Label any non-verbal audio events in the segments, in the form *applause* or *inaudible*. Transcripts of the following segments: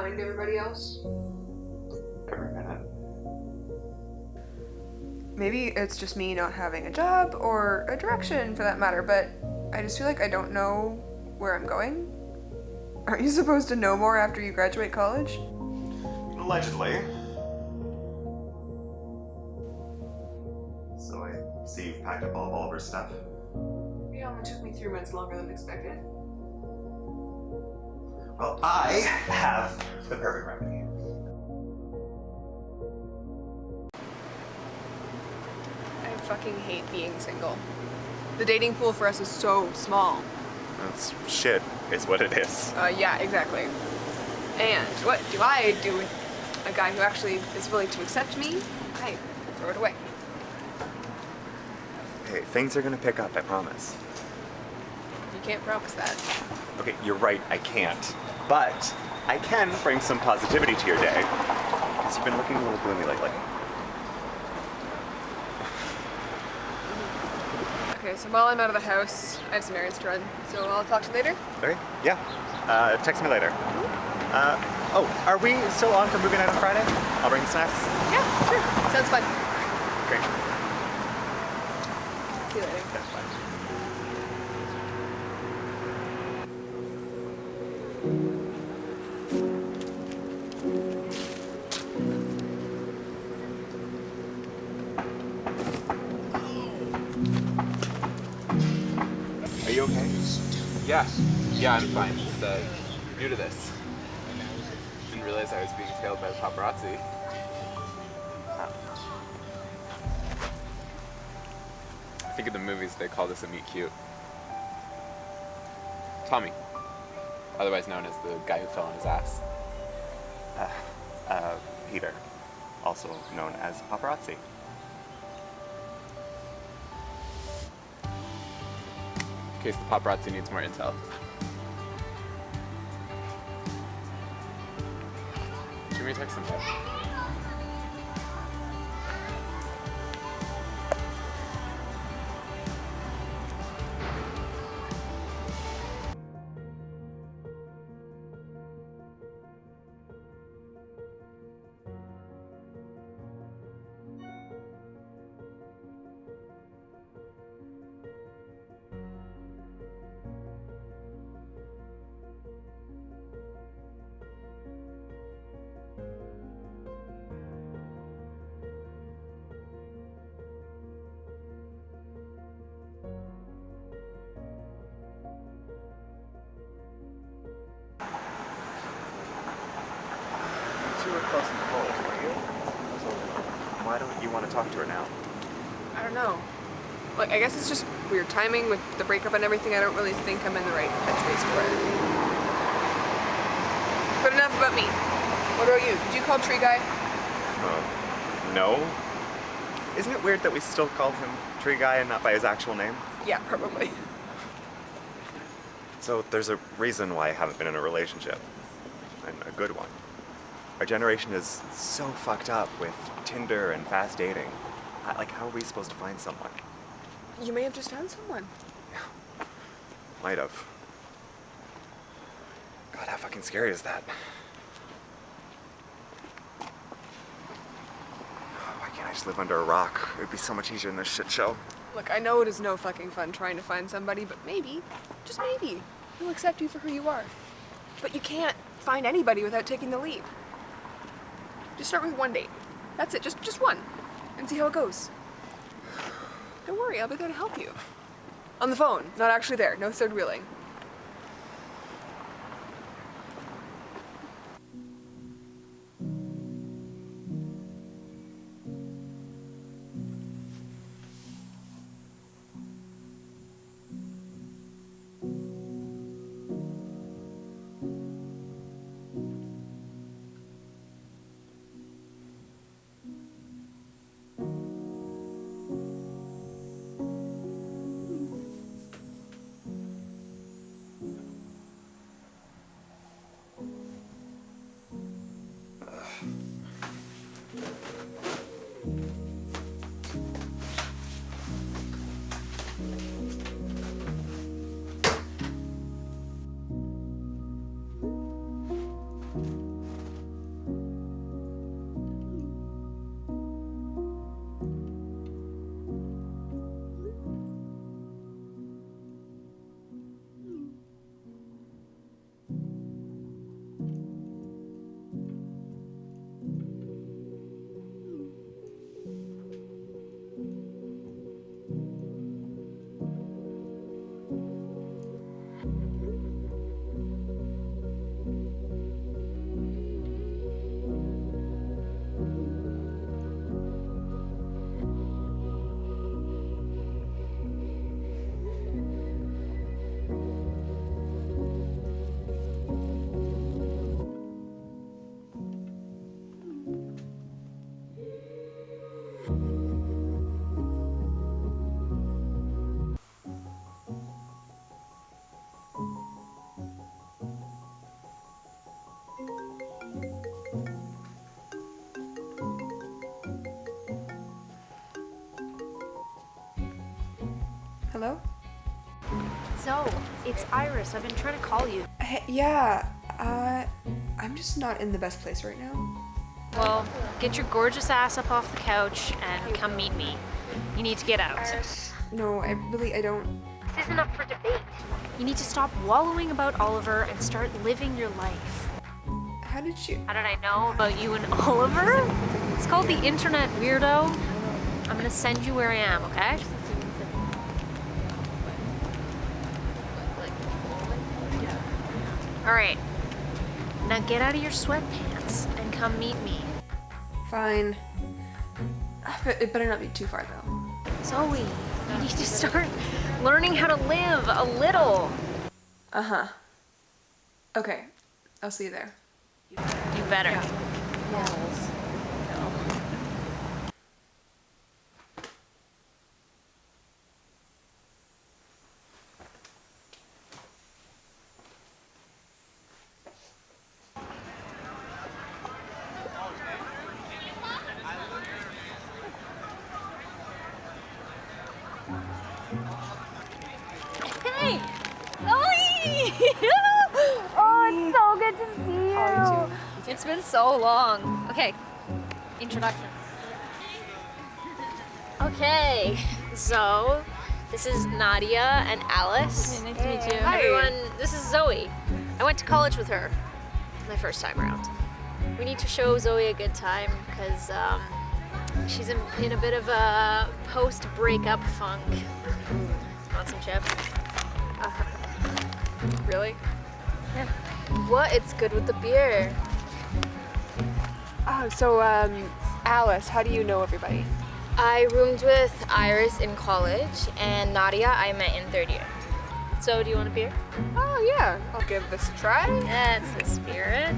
far behind everybody else. Every minute. Maybe it's just me not having a job or a direction for that matter, but I just feel like I don't know where I'm going. Aren't you supposed to know more after you graduate college? Allegedly. So I see you've packed up all of Oliver's stuff. It only took me three months longer than expected. Well, I have the perfect remedy. I fucking hate being single. The dating pool for us is so small. That's shit, is what it is. Uh, yeah, exactly. And what do I do with a guy who actually is willing to accept me? I throw it away. Hey, things are gonna pick up, I promise. You can't promise that. Okay, you're right, I can't. But I can bring some positivity to your day. Because you've been looking a little gloomy lately. Okay, so while I'm out of the house, I have some errands to run, so I'll talk to you later. Okay, yeah. Uh, text me later. Uh, oh, are we still on for movie night on Friday? I'll bring snacks. Yeah, sure. Sounds fun. Great. See you later. That's yeah, I'm fine. Just uh, new to this. Didn't realize I was being tailed by the paparazzi. I think in the movies they call this a meet cute. Tommy, otherwise known as the guy who fell on his ass. Uh, Peter, also known as paparazzi. In case the paparazzi needs more intel. Shoot me to talk to her now? I don't know. Like, I guess it's just weird timing with the breakup and everything. I don't really think I'm in the right headspace for it. But enough about me. What about you? Did you call Tree Guy? Uh, no. Isn't it weird that we still call him Tree Guy and not by his actual name? Yeah, probably. So there's a reason why I haven't been in a relationship. And a good one. Generation is so fucked up with Tinder and fast dating. Like, how are we supposed to find someone? You may have just found someone. Yeah. *sighs* Might have. God, how fucking scary is that? *sighs* Why can't I just live under a rock? It would be so much easier in this shit show. Look, I know it is no fucking fun trying to find somebody, but maybe, just maybe, he'll accept you for who you are. But you can't find anybody without taking the leap. Just start with one date. That's it, just just one. And see how it goes. Don't worry, I'll be there to help you. On the phone, not actually there, no third wheeling. Hello? Zoe, it's Iris. I've been trying to call you. Hey, yeah, uh, I'm just not in the best place right now. Well, get your gorgeous ass up off the couch and come meet me. You need to get out. No, I really, I don't. This isn't up for debate. You need to stop wallowing about Oliver and start living your life. How did you? How did I know about you and *laughs* Oliver? It's called the internet, weirdo. I'm gonna send you where I am, okay? Alright. Now get out of your sweatpants and come meet me. Fine. Ah, it better not be too far though. Zoe, you need to start learning how to live a little. Uh huh. Okay, I'll see you there. You better. Hey, so long. Okay, introduction. Okay, so this is Nadia and Alice. nice to meet you. Hi. Everyone, this is Zoe. I went to college with her my first time around. We need to show Zoe a good time because um, she's in, in a bit of a post breakup funk. Want some chips? Really? Yeah. What? It's good with the beer. Oh, so um, Alice, how do you know everybody? I roomed with Iris in college, and Nadia I met in third year. So, do you want a beer? Oh yeah, I'll give this a try. That's the spirit.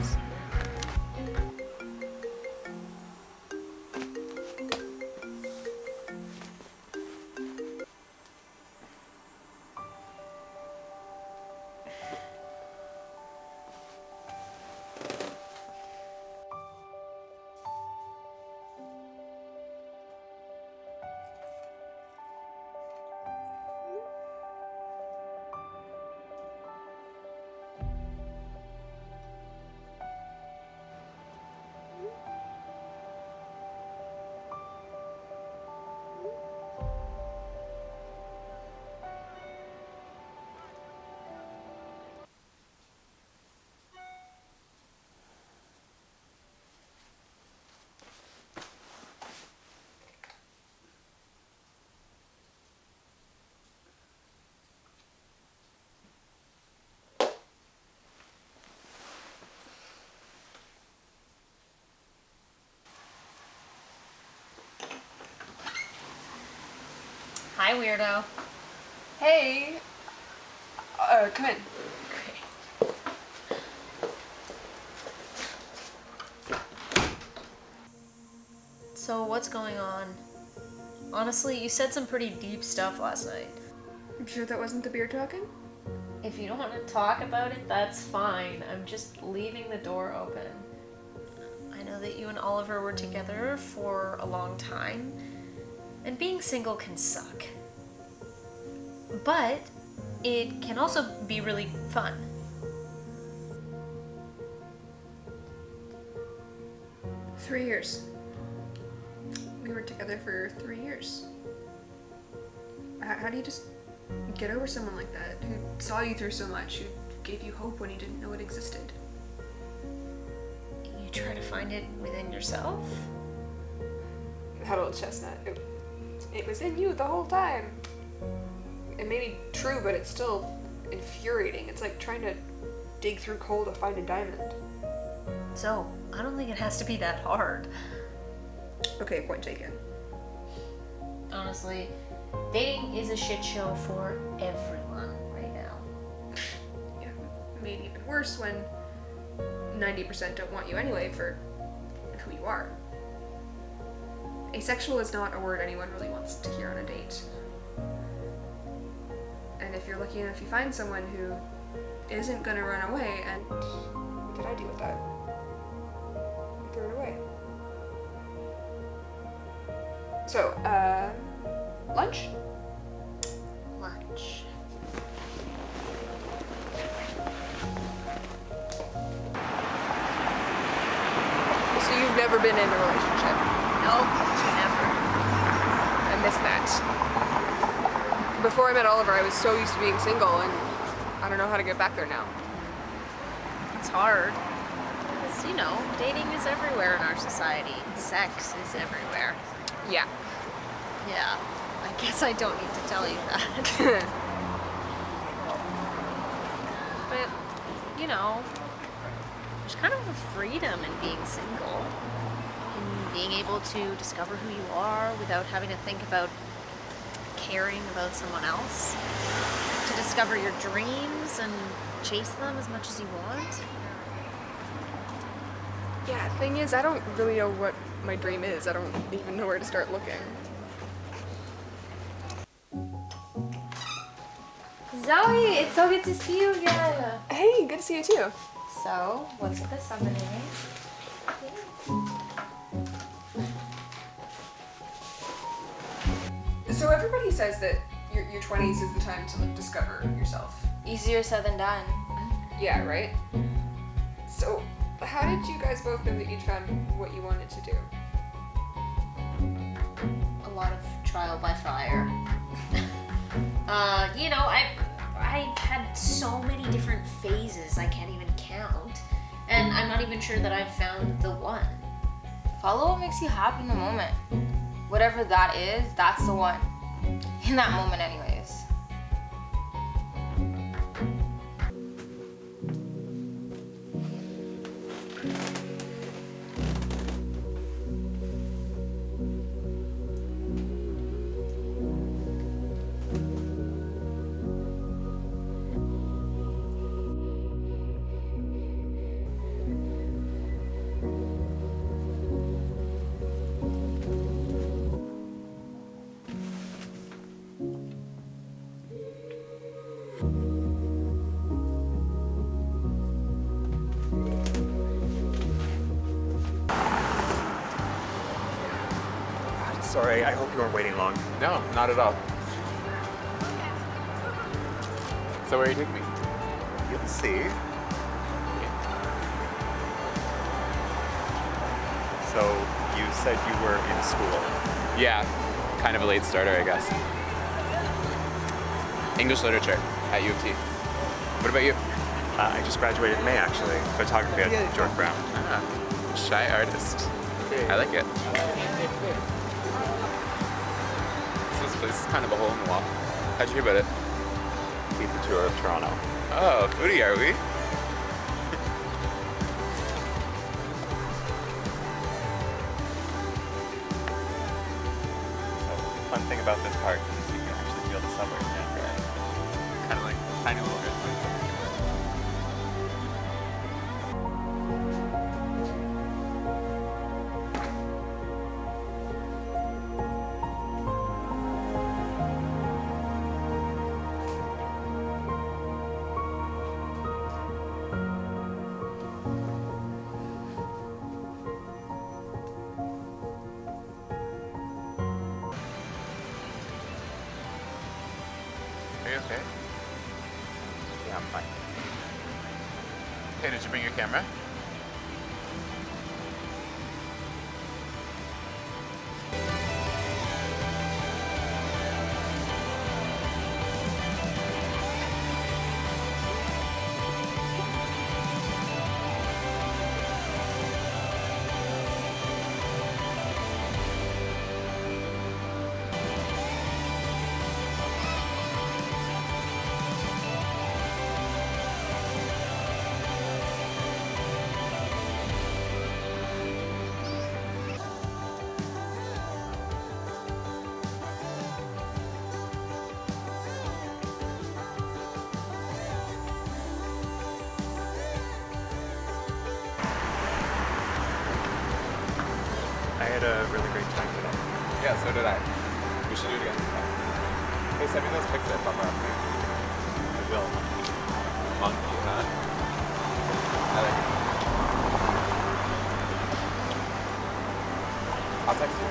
Hi, weirdo. Hey. Uh, come in. So, what's going on? Honestly, you said some pretty deep stuff last night. I'm sure that wasn't the beer talking. If you don't want to talk about it, that's fine. I'm just leaving the door open. I know that you and Oliver were together for a long time, and being single can suck. But it can also be really fun. Three years. We were together for three years. How, how do you just get over someone like that who saw you through so much, who gave you hope when you didn't know it existed? You try to find it within yourself? That old chestnut. It, it was in you the whole time. It may be true, but it's still infuriating. It's like trying to dig through coal to find a diamond. So, I don't think it has to be that hard. Okay, point taken. Honestly, dating is a shit show for everyone right now. Yeah, made even worse when 90% don't want you anyway for who you are. Asexual is not a word anyone really wants to hear on a date. If you're lucky enough you find someone who isn't gonna run away, and what did I do with that? I threw it away. So, uh, lunch? Lunch. So you've never been in a relationship. Nope, never. I miss that. Before I met Oliver, I was so used to being single, and I don't know how to get back there now. It's hard. Because, you know, dating is everywhere in our society. Sex is everywhere. Yeah. Yeah, I guess I don't need to tell you that. *laughs* but, you know, there's kind of a freedom in being single. In being able to discover who you are without having to think about caring about someone else. To discover your dreams and chase them as much as you want. yeah, thing is, I don't really know what my dream is. I don't even know where to start looking. Zoe, it's so good to see you again. Hey, good to see you too. So, what's with the summoning? So everybody says that your, your 20s is the time to like, discover yourself. Easier said than done. Yeah, right? So, how did you guys both know that you'd found what you wanted to do? a lot of trial by fire. *laughs* uh, you know, I I've had so many different phases I can't even count, and I'm not even sure that I've found the one. Follow what makes you happy in the moment. Whatever that is, that's the one. In that moment, anyways. Sorry, I hope you weren't waiting long. No, not at all. So where are you taking me? You'll see. So, you said you were in school. Yeah, kind of a late starter, I guess. English literature at U of T. What about you? Uh, I just graduated in May, actually. Photography at George Brown. Ah, shy artist. I like it. Place is kind of a hole in the wall. How'd you hear about it? Pizza tour of Toronto. Oh, foodie, are we? Had a really great time today. Yeah, so did I. We should do it again. Hey, send me those pics that Papa up I will. Monkey, huh? I like it. I'll text you.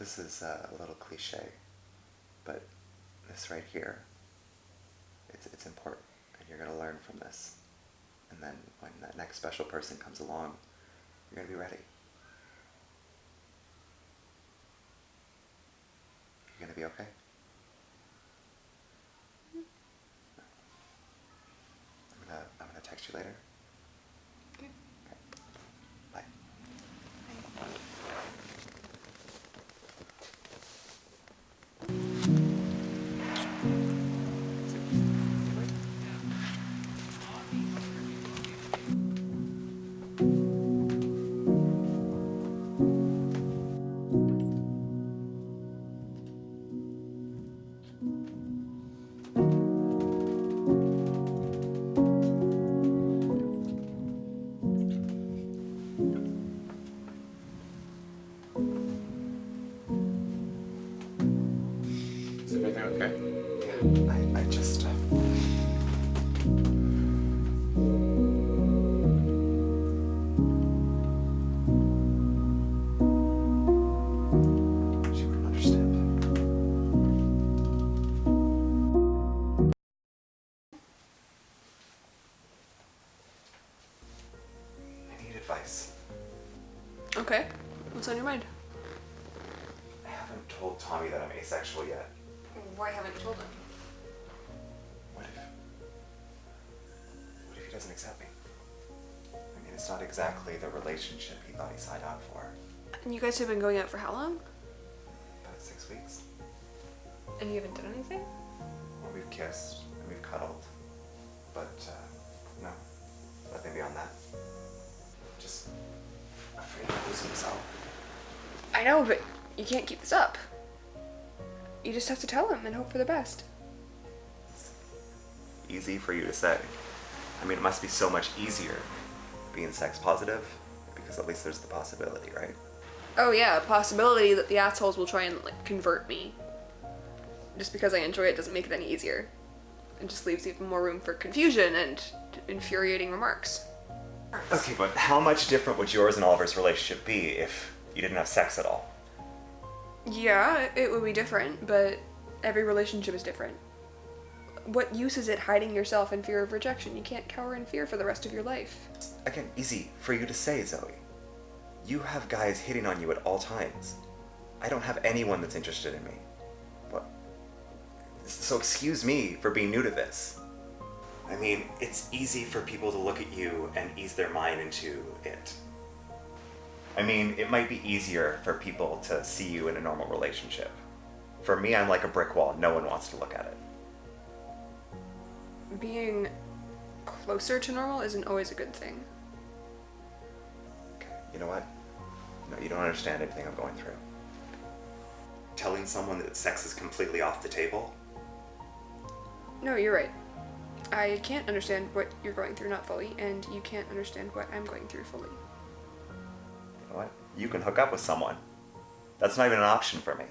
This is uh, a little cliche, but this right here, it's, it's important, and you're going to learn from this. And then when that next special person comes along, you're going to be ready. You're going to be okay? I'm going to I'm going to text you later. On your mind? I haven't told Tommy that I'm asexual yet. Why haven't you told him? What if. What if he doesn't accept me? I mean, it's not exactly the relationship he thought he signed on for. And you guys have been going out for how long? About six weeks. And you haven't done anything? Well, we've kissed and we've cuddled. But, uh, no. Nothing beyond that. Just afraid of losing himself. I know, but you can't keep this up. You just have to tell him and hope for the best. Easy for you to say. I mean, it must be so much easier being sex positive because at least there's the possibility, right? Oh yeah, a possibility that the assholes will try and like convert me. Just because I enjoy it doesn't make it any easier. It just leaves even more room for confusion and infuriating remarks. Okay, but how much different would yours and Oliver's relationship be if you didn't have sex at all? Yeah, it would be different, but every relationship is different. What use is it hiding yourself in fear of rejection? You can't cower in fear for the rest of your life. Again, easy for you to say, Zoe. You have guys hitting on you at all times. I don't have anyone that's interested in me. What? So excuse me for being new to this. I mean, it's easy for people to look at you and ease their mind into it. I mean, it might be easier for people to see you in a normal relationship. For me, I'm like a brick wall. No one wants to look at it. Being closer to normal isn't always a good thing. Okay, you know what? No, you don't understand anything I'm going through. Telling someone that sex is completely off the table? No, you're right. I can't understand what you're going through, not fully, and you can't understand what I'm going through fully. You what? You can hook up with someone. That's not even an option for me.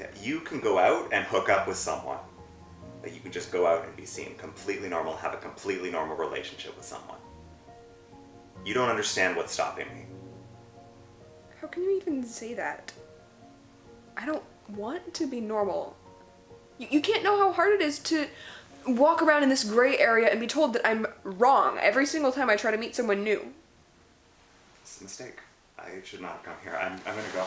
Yeah, you can go out and hook up with someone. You can just go out and be seen completely normal, have a completely normal relationship with someone. You don't understand what's stopping me. How can you even say that? I don't want to be normal. You, you can't know how hard it is to walk around in this gray area and be told that I'm wrong every single time I try to meet someone new. Mistake. I should not have come here. I'm, I'm gonna go.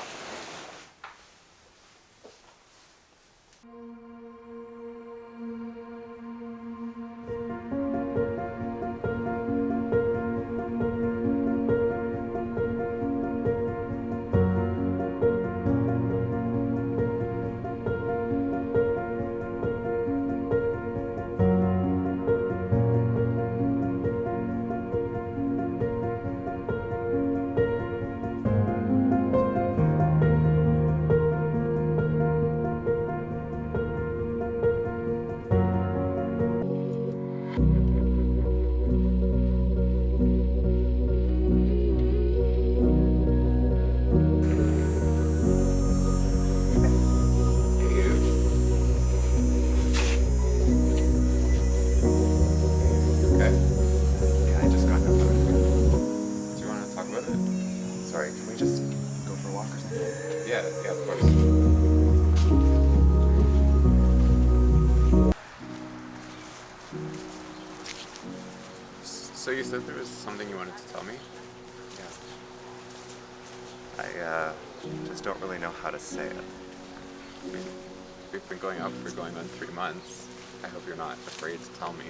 We've been going out for going on three months. I hope you're not afraid to tell me.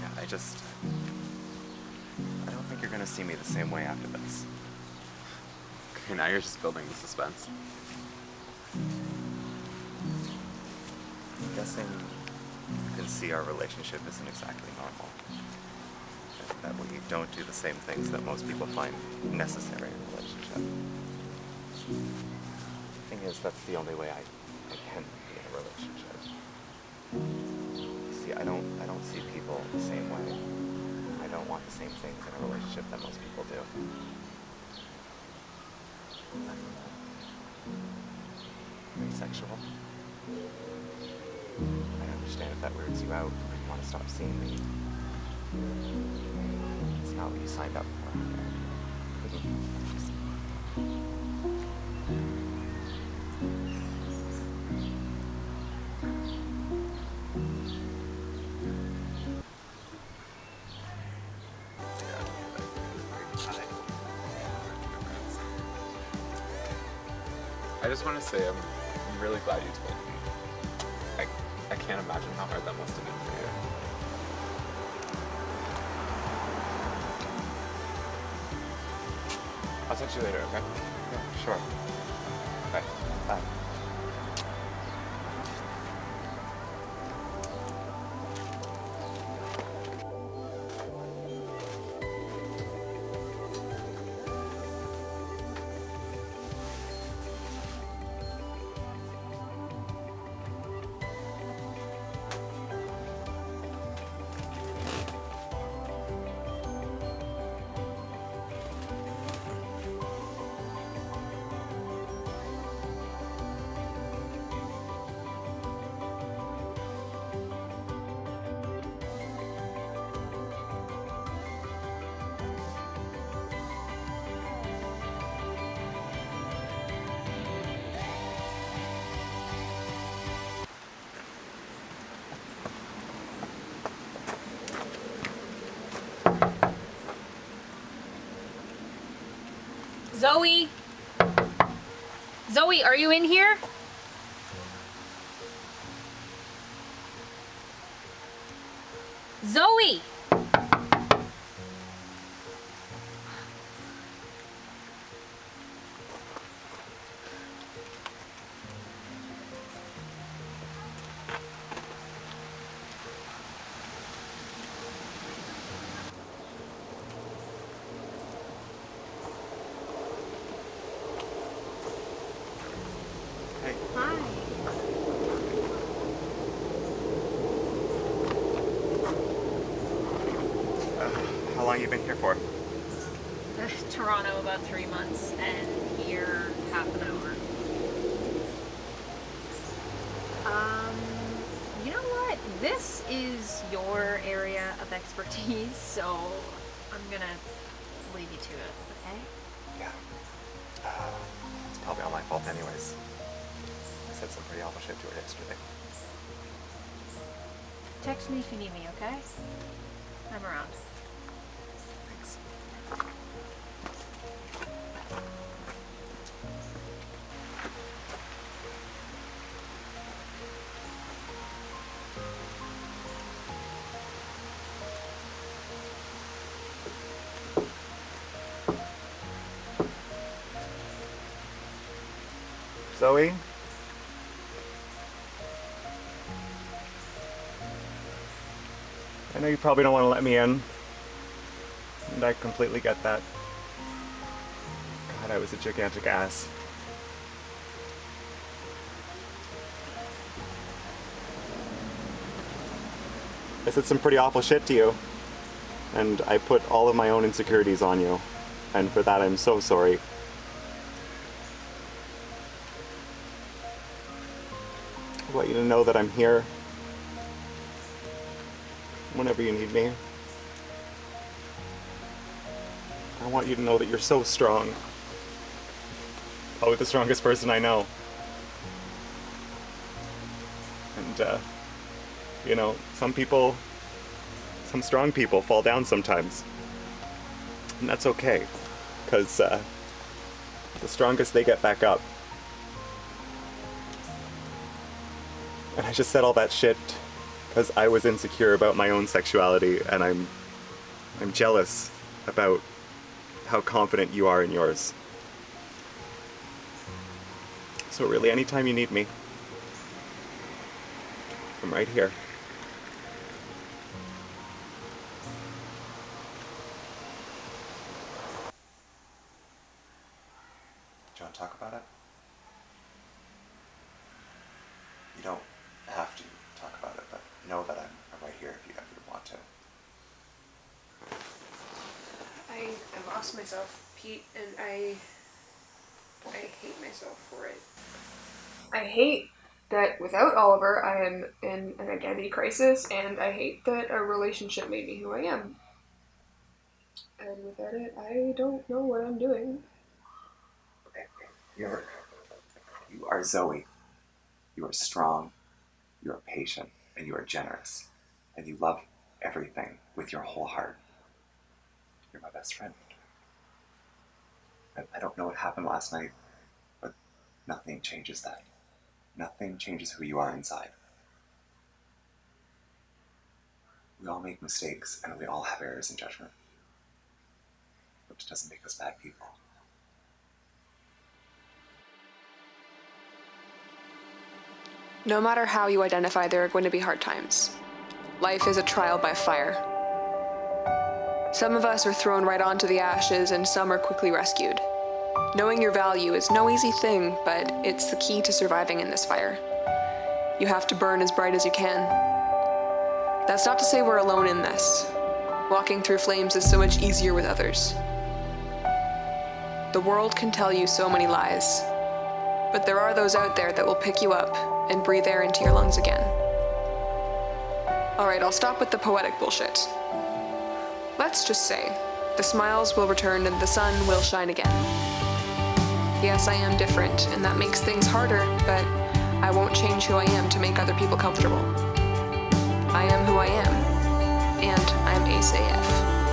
Yeah, I just. I don't think you're gonna see me the same way after this. Okay, now you're just building the suspense. I'm guessing you can see our relationship isn't exactly normal. That we don't do the same things that most people find necessary in a relationship. Is, that's the only way I, I can be in a relationship. See, I don't I don't see people the same way. I don't want the same things in a relationship that most people do. I'm asexual. I understand if that weirds you out you want to stop seeing me. It's not what you signed up for. Just want to say I'm, I'm really glad you told me. I, I can't imagine how hard that must have been for you. I'll text you later, okay? Yeah, sure. Zoe, are you in here? Zoe! If you need me, okay? I'm around. You probably don't want to let me in. And I completely get that. God, I was a gigantic ass. I said some pretty awful shit to you. And I put all of my own insecurities on you. And for that, I'm so sorry. I want you to know that I'm here whenever you need me. I want you to know that you're so strong. Probably the strongest person I know. And, uh, you know, some people some strong people fall down sometimes. And that's okay, because uh, the strongest they get back up. And I just said all that shit because I was insecure about my own sexuality and I'm I'm jealous about how confident you are in yours. So really anytime you need me, I'm right here. Hate that without Oliver I am in an identity crisis and I hate that a relationship made me who I am. And without it I don't know what I'm doing. You're, you are Zoe. You are strong, you are patient, and you are generous. And you love everything with your whole heart. You're my best friend. I, I don't know what happened last night, but nothing changes that. Nothing changes who you are inside. We all make mistakes, and we all have errors in judgment. Which doesn't make us bad people. No matter how you identify, there are going to be hard times. Life is a trial by fire. Some of us are thrown right onto the ashes, and some are quickly rescued. Knowing your value is no easy thing, but it's the key to surviving in this fire. You have to burn as bright as you can. That's not to say we're alone in this. Walking through flames is so much easier with others. The world can tell you so many lies, but there are those out there that will pick you up and breathe air into your lungs again. Alright, I'll stop with the poetic bullshit. Let's just say the smiles will return and the sun will shine again. Yes, I am different, and that makes things harder, but I won't change who I am to make other people comfortable. I am who I am, and I'm Ace AF.